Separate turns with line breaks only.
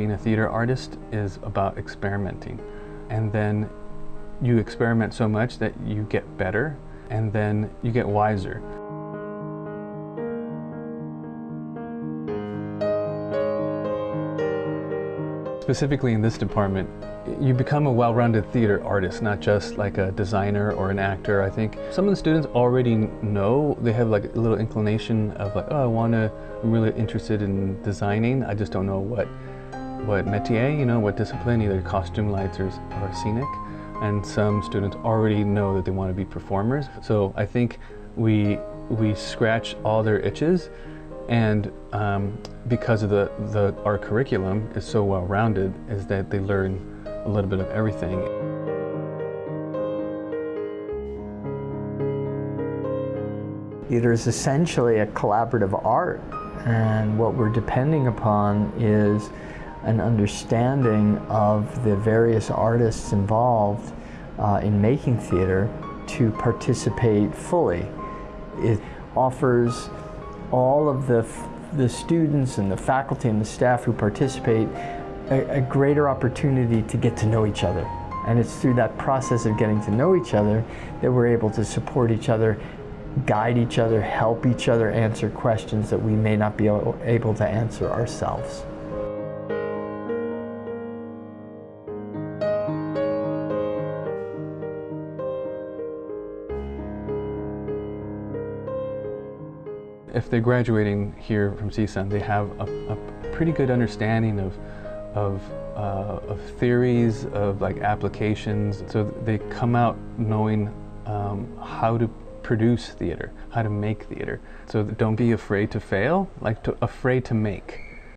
being a theater artist is about experimenting. And then you experiment so much that you get better and then you get wiser. Specifically in this department, you become a well-rounded theater artist, not just like a designer or an actor. I think some of the students already know, they have like a little inclination of like, oh, I want to, I'm really interested in designing. I just don't know what, what métier, you know, what discipline, either costume, lights, or, or scenic. And some students already know that they want to be performers. So I think we, we scratch all their itches and um, because of the, the, our curriculum is so well-rounded, is that they learn a little bit of everything.
Theater is essentially a collaborative art, and what we're depending upon is an understanding of the various artists involved uh, in making theater to participate fully. It offers all of the, the students and the faculty and the staff who participate a, a greater opportunity to get to know each other. And it's through that process of getting to know each other that we're able to support each other, guide each other, help each other answer questions that we may not be able to answer ourselves.
If they're graduating here from CSUN, they have a, a pretty good understanding of, of, uh, of, theories, of like applications. So they come out knowing um, how to produce theater, how to make theater. So don't be afraid to fail, like to, afraid to make.